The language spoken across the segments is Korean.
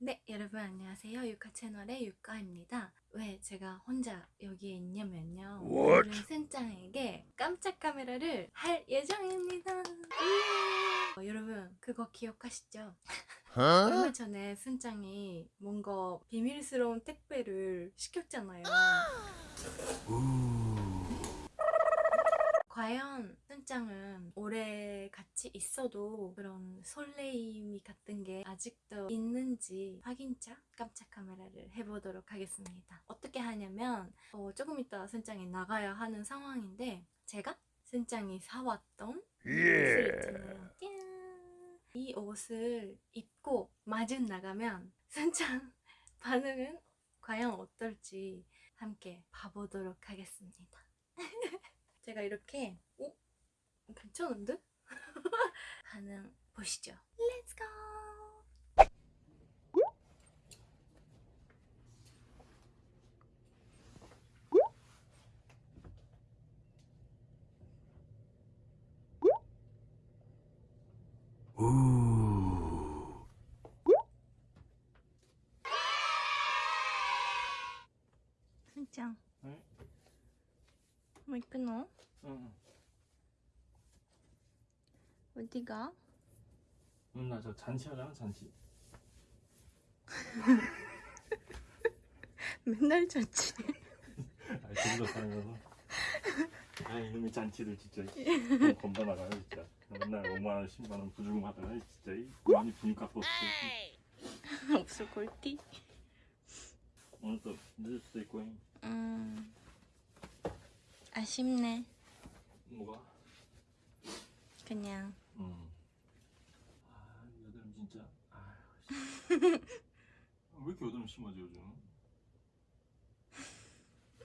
네, 여러분 안녕하세요. 유카 채널의 유카입니다. 왜 제가 혼자 여기에 있냐면요. 오늘은 센짱에게 깜짝 카메라를 할 예정입니다. 예! 어, 여러분 그거 기억하시죠? 얼마 전에 순짱이 뭔가 비밀스러운 택배를 시켰잖아요. 과연 순짱은 오래 같이 있어도 그런 설레임이 같은 게 아직도 있는지 확인차 깜짝 카메라를 해보도록 하겠습니다. 어떻게 하냐면 어, 조금 이따 순짱이 나가야 하는 상황인데 제가 순짱이 사왔던 옷을 있잖아요. 짠! 이 옷을 입고 마중 나가면 순짱 반응은 과연 어떨지 함께 봐보도록 하겠습니다. 제가 이렇게 오? 괜찮은데? 반응 보시죠. Go! 응? 뭐. 어디가? 응, 나저 잔치 하잖아, 잔치. 맨날 좋지. 아니, 제주도 살면서. 아, 이놈의 잔치들 진짜. 너무 나가요, 진짜. 맨날 5만원, 10만원 부주금 하다가, 진짜. 이 많이 분값도 없고. 없을 걸띠. 오늘 또 늦을 수도 있고, 잉. 음 아쉽네. 뭐가? 그냥 응. 아, 여드름 진짜. 아, 씨. 왜 이렇게 여드름 심하지, 요즘?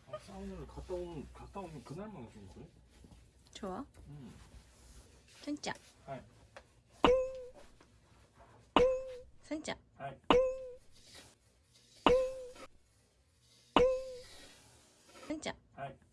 아, 사우나를 갔다 오면, 갔다 오면 그날만 좀 그래? 좋아. 응. 진짜. 하이. 진짜. 하이. 진짜. 하이.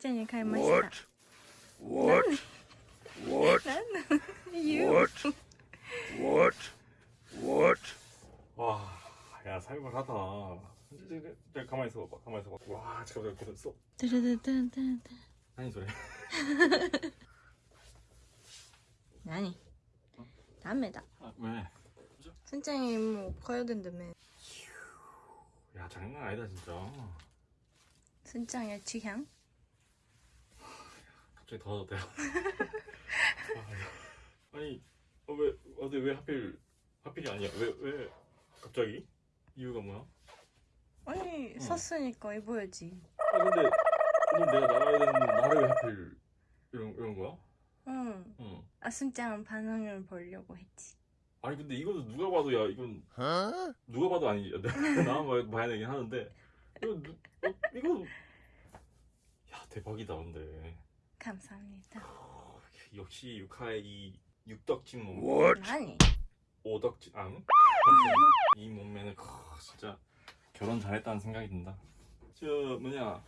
갈맛이다. What? What? 나는 유. What? What? What? 와, 야 살벌하다. 내가 가만히 있어 봐봐. 가만히 있어 봐. 와, 잠깐만 계속 써. 드르드드드드. 아니 소리. 아니. 다음에다. 아, 왜? 순짱이 뭐 가야 된다며. 야 장난 아니다 진짜. 순짱의 취향? 갑자기 더워졌대요. 아, 아니, 어, 왜 어디 왜 하필 하필이 아니야? 왜 왜 갑자기? 이유가 뭐야? 아니 응. 샀으니까 입어야지. 아 근데 오늘 내가 나가야 되는 날을 왜 하필 이런 이런 거야? 응. 응. 아 순짱은 반응을 보려고 했지. 아니 근데 이거는 누가 봐도 야 이건? 누가 봐도 아니 나만 봐야- 봐야 되긴 하는데 이거 누, 어, 이거 야 대박이다 근데 감사합니다. 어, 역시 육하의 이 육덕진 몸 What? 아니. 오덕진 앙? 이 몸매는 크, 진짜 결혼 잘했다는 생각이 든다 저 뭐냐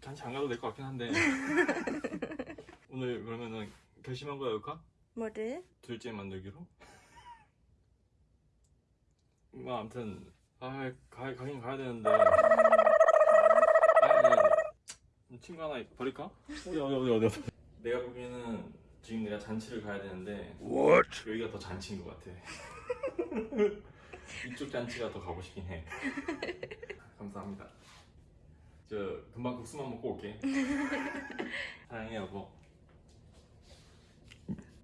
잔치 안 가도 될 것 같긴 한데 오늘 그러면은 결심한 거야 육하? 뭐를? 둘째 만들기로? 뭐 아무튼 아 가, 가긴 가야 되는데 친구 하나 버릴까? 어디 어디 어디 어디 내가 보기에는 지금 내가 잔치를 가야 되는데 What? 여기가 더 잔치인 것 같아 이쪽 잔치가 더 가고 싶긴 해 감사합니다 저 금방 국수만 먹고 올게 사랑해 여보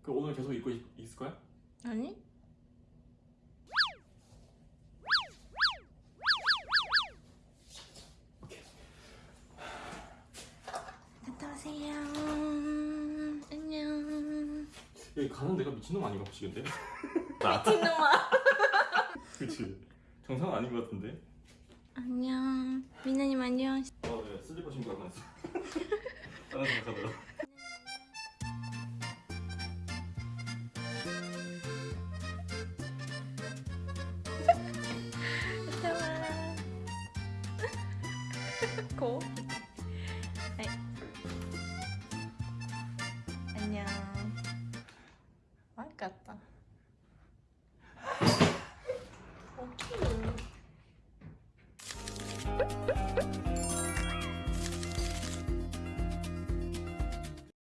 그 오늘 계속 입고 있, 있을 거야? 아니? 여기 가는 데가 미친놈 아닌가 보시겠는데? 미친놈아. 그치 정상 아닌 것 같은데? 안녕. 미나님 안녕. 어, 네, 슬리퍼 신고 가고 있어. 다른 생각하다가. 잠깐